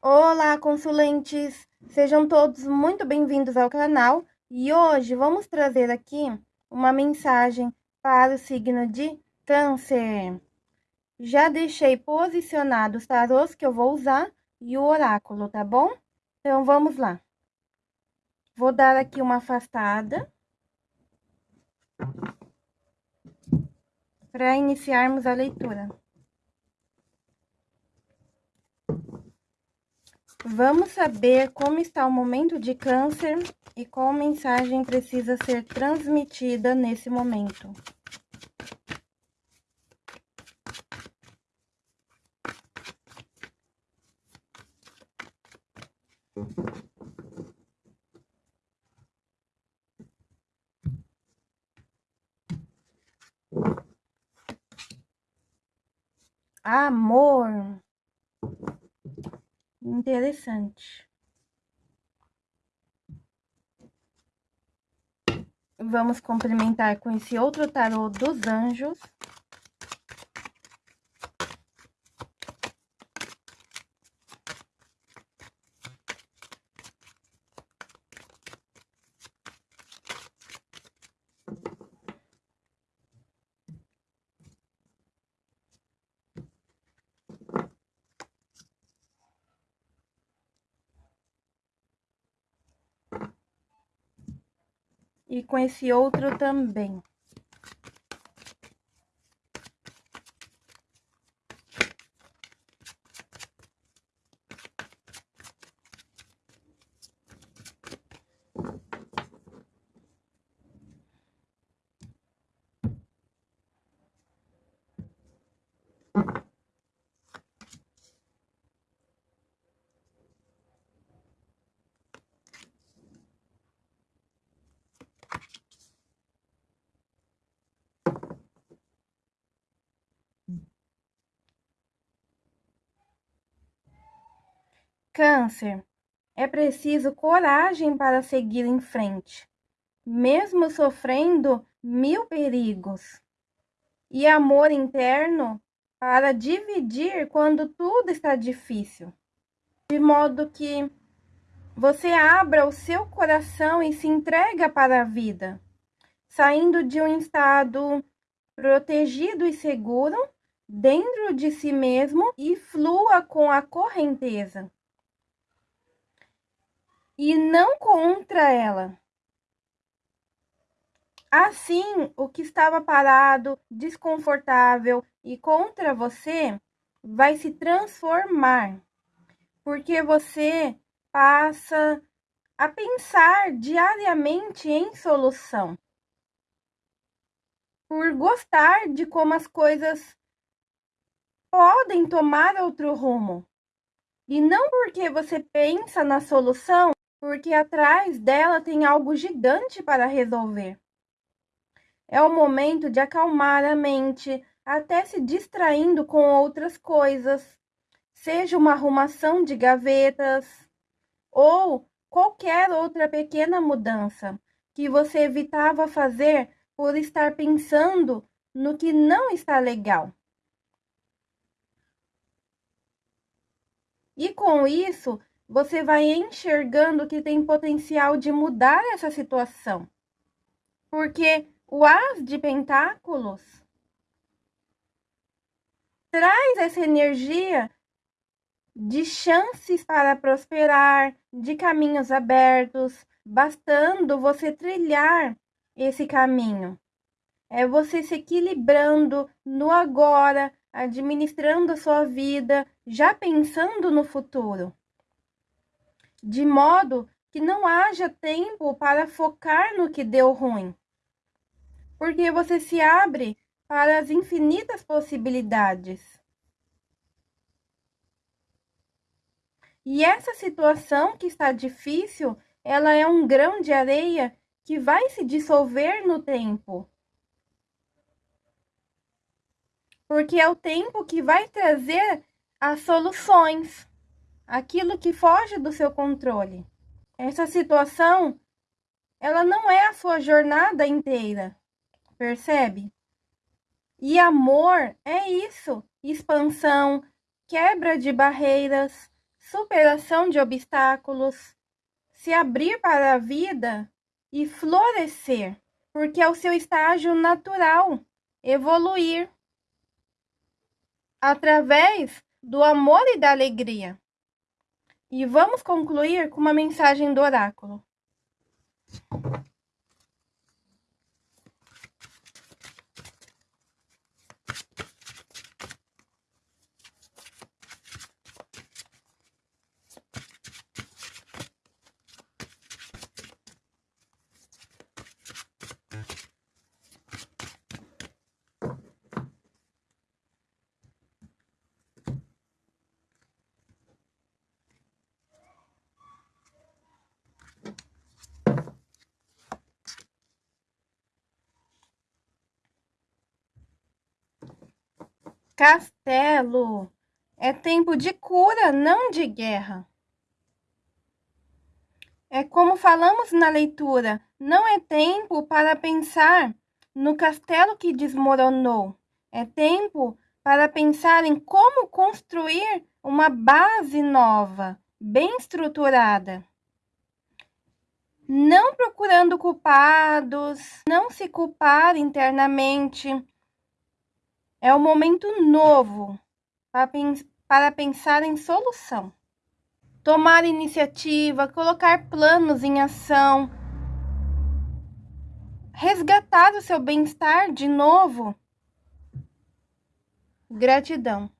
Olá, consulentes! Sejam todos muito bem-vindos ao canal e hoje vamos trazer aqui uma mensagem para o signo de Câncer. Já deixei posicionados os tarôs que eu vou usar e o oráculo, tá bom? Então, vamos lá. Vou dar aqui uma afastada. Para iniciarmos a leitura. Vamos saber como está o momento de câncer e qual mensagem precisa ser transmitida nesse momento. Amor. Interessante. Vamos complementar com esse outro tarô dos anjos. E com esse outro também. Câncer, é preciso coragem para seguir em frente, mesmo sofrendo mil perigos, e amor interno para dividir quando tudo está difícil, de modo que você abra o seu coração e se entrega para a vida, saindo de um estado protegido e seguro dentro de si mesmo e flua com a correnteza e não contra ela. Assim, o que estava parado, desconfortável e contra você vai se transformar, porque você passa a pensar diariamente em solução. Por gostar de como as coisas podem tomar outro rumo. E não porque você pensa na solução porque atrás dela tem algo gigante para resolver. É o momento de acalmar a mente, até se distraindo com outras coisas, seja uma arrumação de gavetas ou qualquer outra pequena mudança que você evitava fazer por estar pensando no que não está legal. E com isso, você vai enxergando que tem potencial de mudar essa situação. Porque o As de Pentáculos traz essa energia de chances para prosperar, de caminhos abertos, bastando você trilhar esse caminho. É você se equilibrando no agora, administrando a sua vida, já pensando no futuro de modo que não haja tempo para focar no que deu ruim. Porque você se abre para as infinitas possibilidades. E essa situação que está difícil, ela é um grão de areia que vai se dissolver no tempo. Porque é o tempo que vai trazer as soluções aquilo que foge do seu controle. Essa situação, ela não é a sua jornada inteira, percebe? E amor é isso, expansão, quebra de barreiras, superação de obstáculos, se abrir para a vida e florescer, porque é o seu estágio natural, evoluir através do amor e da alegria. E vamos concluir com uma mensagem do oráculo. Castelo. É tempo de cura, não de guerra. É como falamos na leitura, não é tempo para pensar no castelo que desmoronou. É tempo para pensar em como construir uma base nova, bem estruturada. Não procurando culpados, não se culpar internamente, é um momento novo para pensar em solução. Tomar iniciativa, colocar planos em ação, resgatar o seu bem-estar de novo. Gratidão.